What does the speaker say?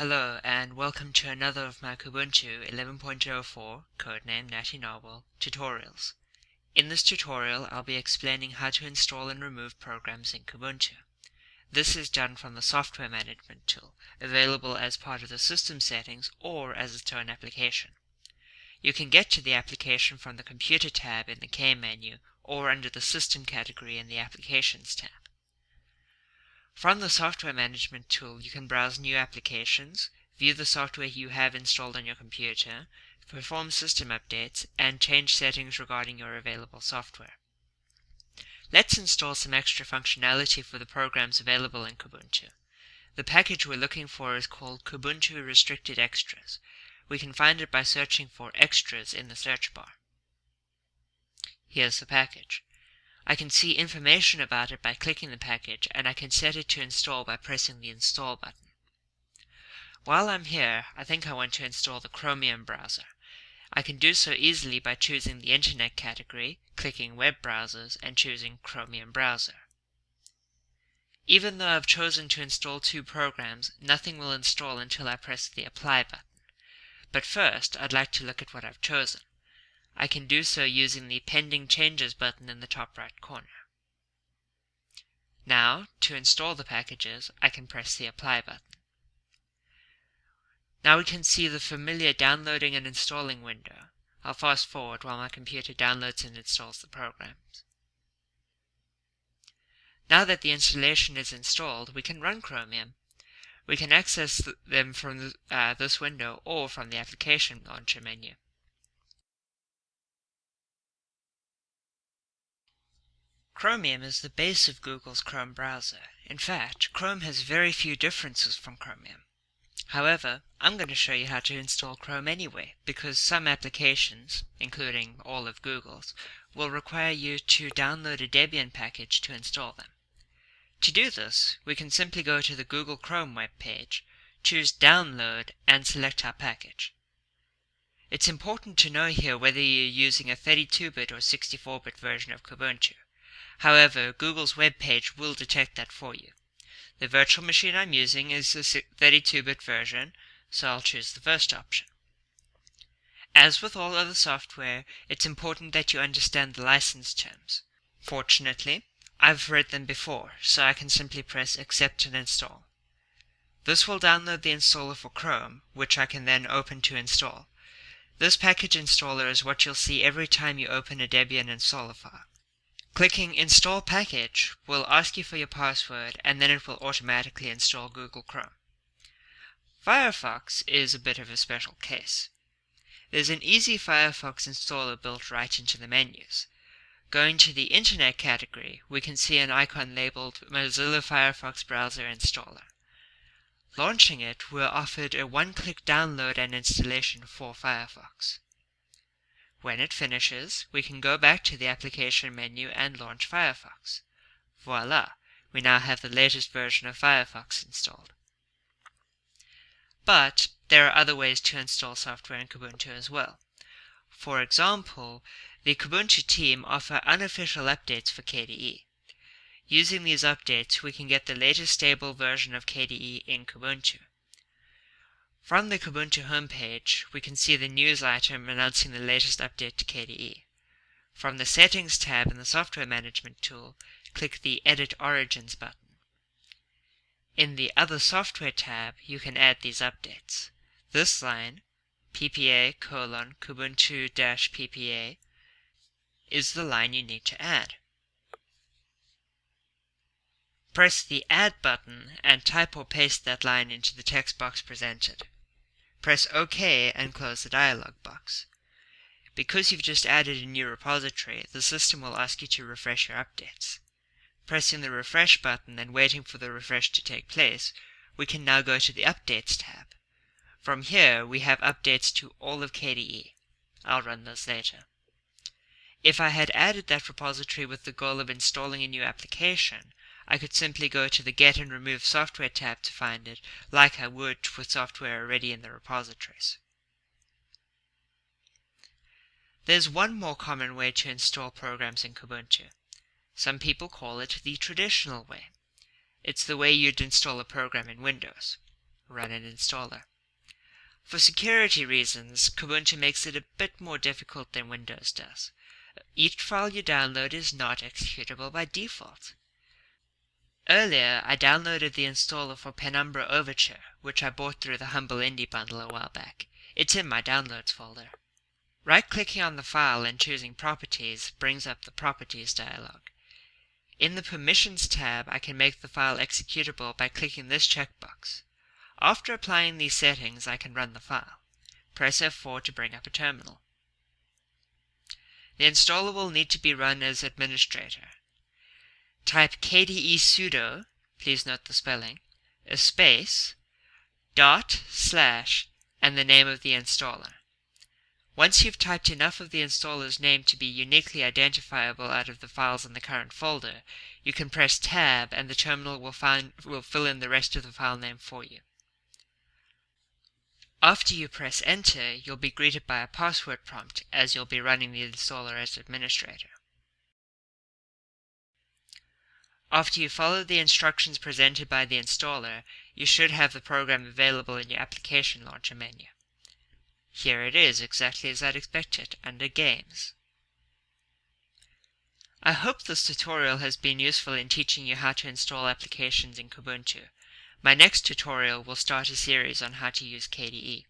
Hello and welcome to another of my Kubuntu 11.04 codename Natty Narwhal tutorials. In this tutorial I'll be explaining how to install and remove programs in Kubuntu. This is done from the software management tool, available as part of the system settings or as its own application. You can get to the application from the computer tab in the K menu or under the system category in the applications tab. From the Software Management tool, you can browse new applications, view the software you have installed on your computer, perform system updates, and change settings regarding your available software. Let's install some extra functionality for the programs available in Kubuntu. The package we're looking for is called Kubuntu Restricted Extras. We can find it by searching for Extras in the search bar. Here's the package. I can see information about it by clicking the package, and I can set it to install by pressing the Install button. While I'm here, I think I want to install the Chromium browser. I can do so easily by choosing the Internet category, clicking Web Browsers, and choosing Chromium Browser. Even though I've chosen to install two programs, nothing will install until I press the Apply button. But first, I'd like to look at what I've chosen. I can do so using the Pending Changes button in the top right corner. Now, to install the packages, I can press the Apply button. Now we can see the familiar downloading and installing window. I'll fast forward while my computer downloads and installs the programs. Now that the installation is installed, we can run Chromium. We can access them from uh, this window or from the Application Launcher menu. Chromium is the base of Google's Chrome browser. In fact, Chrome has very few differences from Chromium. However, I'm going to show you how to install Chrome anyway, because some applications, including all of Google's, will require you to download a Debian package to install them. To do this, we can simply go to the Google Chrome web page, choose Download, and select our package. It's important to know here whether you're using a 32-bit or 64-bit version of Kubuntu. However, Google's web page will detect that for you. The virtual machine I'm using is the 32-bit version, so I'll choose the first option. As with all other software, it's important that you understand the license terms. Fortunately, I've read them before, so I can simply press Accept and Install. This will download the installer for Chrome, which I can then open to install. This package installer is what you'll see every time you open a Debian installer file. Clicking Install Package will ask you for your password and then it will automatically install Google Chrome. Firefox is a bit of a special case. There's an easy Firefox installer built right into the menus. Going to the Internet category, we can see an icon labeled Mozilla Firefox Browser Installer. Launching it, we're offered a one-click download and installation for Firefox. When it finishes, we can go back to the application menu and launch Firefox. Voila! We now have the latest version of Firefox installed. But there are other ways to install software in Kubuntu as well. For example, the Kubuntu team offer unofficial updates for KDE. Using these updates, we can get the latest stable version of KDE in Kubuntu. From the Kubuntu homepage, we can see the news item announcing the latest update to KDE. From the Settings tab in the Software Management tool, click the Edit Origins button. In the Other Software tab, you can add these updates. This line, ppa colon kubuntu-ppa, is the line you need to add. Press the Add button and type or paste that line into the text box presented. Press OK and close the dialog box. Because you've just added a new repository, the system will ask you to refresh your updates. Pressing the refresh button and waiting for the refresh to take place, we can now go to the Updates tab. From here, we have updates to all of KDE. I'll run those later. If I had added that repository with the goal of installing a new application, I could simply go to the Get and Remove Software tab to find it, like I would with software already in the repositories. There's one more common way to install programs in Kubuntu. Some people call it the traditional way. It's the way you'd install a program in Windows. run an installer. For security reasons, Kubuntu makes it a bit more difficult than Windows does. Each file you download is not executable by default. Earlier, I downloaded the installer for Penumbra Overture, which I bought through the Humble Indie bundle a while back. It's in my downloads folder. Right-clicking on the file and choosing Properties brings up the Properties dialog. In the Permissions tab, I can make the file executable by clicking this checkbox. After applying these settings, I can run the file. Press F4 to bring up a terminal. The installer will need to be run as administrator. Type kdesudo, please note the spelling, a space, dot, slash, and the name of the installer. Once you've typed enough of the installer's name to be uniquely identifiable out of the files in the current folder, you can press Tab and the terminal will, find, will fill in the rest of the file name for you. After you press enter, you'll be greeted by a password prompt as you'll be running the installer as administrator. After you follow the instructions presented by the installer, you should have the program available in your application launcher menu. Here it is, exactly as I'd expected, under Games. I hope this tutorial has been useful in teaching you how to install applications in Kubuntu. My next tutorial will start a series on how to use KDE.